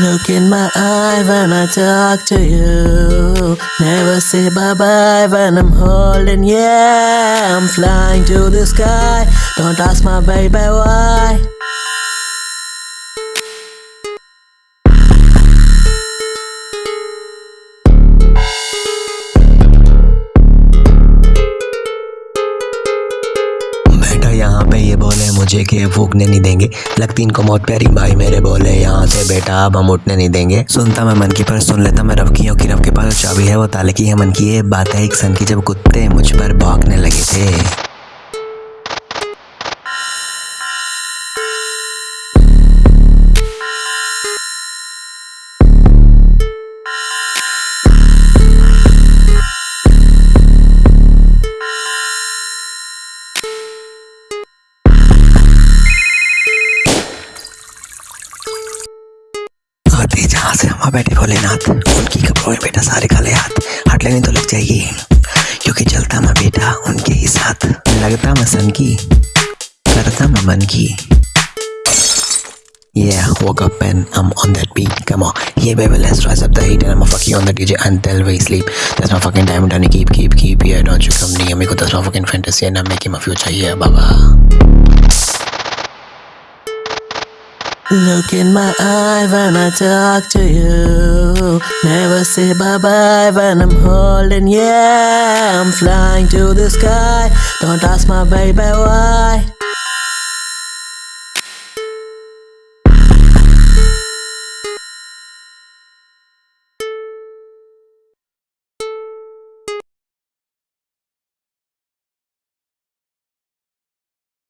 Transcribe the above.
Look in my eye when I talk to you. Never say bye bye when I'm holding you. I'm flying to the sky. Don't ask my baby why. यहाँ पे ये बोले मुझे कि फूकने नहीं देंगे। लगती इनको मौत प्यारी भाई मेरे बोले, यहाँ से बेटा अब हम उठने नहीं देंगे। सुनता मैं मन की पर सुन लेता मैं रवकियों की रफ के पास चाबी है वो ताले की है। मन की ये बात है, एक सन की जब कुत्ते मुझ पर भागने लगे थे। आते जहाँ से हम बैठे भोलेनाथ उनकी कपड़ों में बेटा सारे काले हाथ हट लेने तो लग जाएगी क्योंकि चलता मैं बेटा उनके ही साथ लगता मैं सन की करता मैं मन की Yeah, woke up and I'm on that beat. Come on, yeah, baby, let's rise up the heat and I'ma fuck you on the DJ until we sleep. That's my fucking time, Danny. Keep, keep, keep. Yeah, don't you come near me. 'cause That's my fucking fantasy and I'm making my future. Yeah, baba. Look in my eye when I talk to you. Never say bye bye when I'm holding you. I'm flying to the sky. Don't ask my baby why.